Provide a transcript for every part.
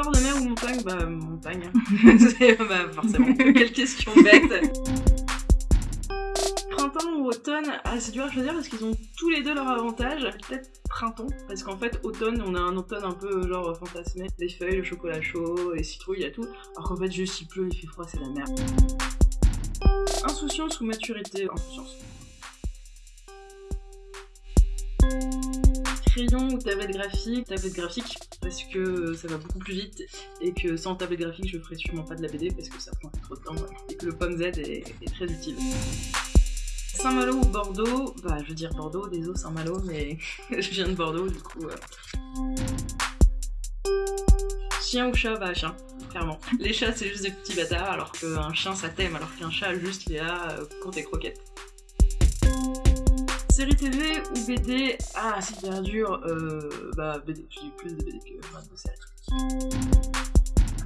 Bord de mer ou montagne Bah montagne. bah forcément. Quelle question bête. Printemps ou automne? Ah c'est dur à choisir parce qu'ils ont tous les deux leurs avantages. Peut-être printemps, parce qu'en fait automne, on a un automne un peu genre fantasmé. Les feuilles, le chocolat chaud, les citrouilles, il y a tout. Alors qu'en fait juste il pleut, il fait froid, c'est la merde. Insouciance ou maturité? Insouciance. Crayon ou tablette graphique Tablette graphique, parce que ça va beaucoup plus vite, et que sans tablette graphique, je ferais sûrement pas de la BD, parce que ça prend trop de temps, et que le pomme Z est, très utile. Saint-Malo ou Bordeaux? Bah, je veux dire Bordeaux, désolé Saint-Malo, mais je viens de Bordeaux, du coup... Euh. Chien ou chat? Bah, chien clairement. Les chats, c'est juste des petits bâtards, alors qu'un chien, ça t'aime, alors qu'un chat, juste, il est là euh, pour tes croquettes. Série TV ou BD Ah, c'est hyper dur. Euh, bah, BD. Je dis plus de BD que de série.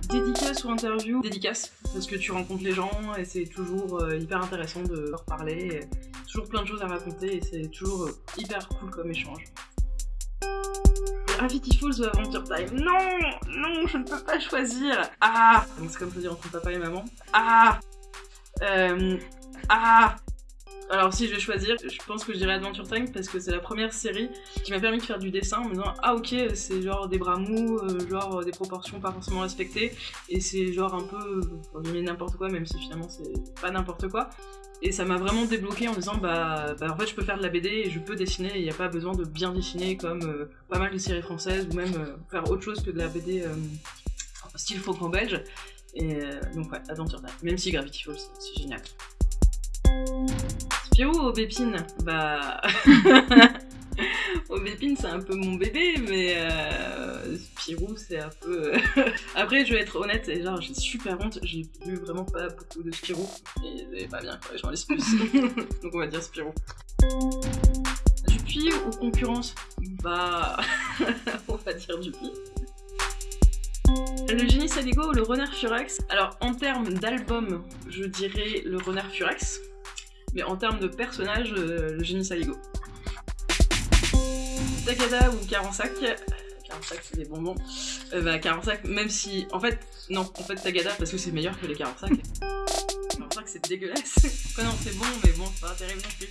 Dédicace ou interview? Dédicace, parce que tu rencontres les gens et c'est toujours euh, hyper intéressant de leur parler. toujours plein de choses à raconter et c'est toujours euh, hyper cool comme échange. Gravity Falls ou Adventure Time? Non Non, je ne peux pas choisir Ah C'est comme choisir entre papa et maman. Ah euh, Ah alors si je vais choisir, je pense que je dirais Adventure Time parce que c'est la première série qui m'a permis de faire du dessin en me disant ah ok c'est genre des bras mous, euh, genre des proportions pas forcément respectées et c'est genre un peu n'importe quoi même si finalement c'est pas n'importe quoi. Et ça m'a vraiment débloqué en disant bah, bah, en fait je peux faire de la BD et je peux dessiner il n'y a pas besoin de bien dessiner comme euh, pas mal de séries françaises ou même euh, faire autre chose que de la BD style franco-belge. Et donc ouais Adventure Time. Même si Gravity Falls c'est génial Spirou ou Aubépine Bah... Aubépine c'est un peu mon bébé, mais euh, Spirou c'est un peu... Après je vais être honnête, genre j'ai super honte, j'ai vu vraiment pas beaucoup de Spirou, et c'est pas bien, j'en laisse plus. Donc on va dire Spirou. Dupuis ou concurrence? Bah... on va dire Dupuis. Le génie Saligo ou le renard Furax? Alors en termes d'album, je dirais le renard Furax mais en termes de personnage, euh, le génie Saligo. Takada ou Karansak Karansak c'est des bonbons. Euh, bah Karansak, même si... En fait, non, en fait Tagada parce que c'est meilleur que les Karansak. Karansak c'est dégueulasse. non, c'est bon, mais bon, c'est pas terrible non plus.